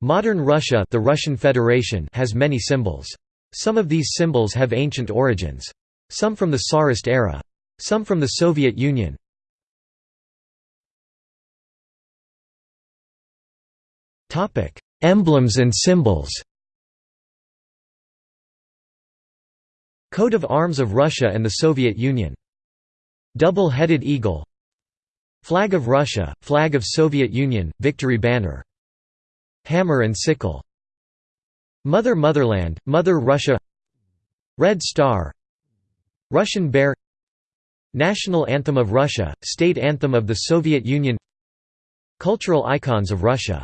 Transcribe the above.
Modern Russia the Russian Federation has many symbols. Some of these symbols have ancient origins. Some from the Tsarist era. Some from the Soviet Union. Emblems and symbols Coat of arms of Russia and the Soviet Union. Double-headed eagle Flag of Russia, Flag of Soviet Union, Victory Banner. Hammer and sickle. Mother Motherland, Mother Russia. Red Star. Russian Bear. National Anthem of Russia, State Anthem of the Soviet Union. Cultural icons of Russia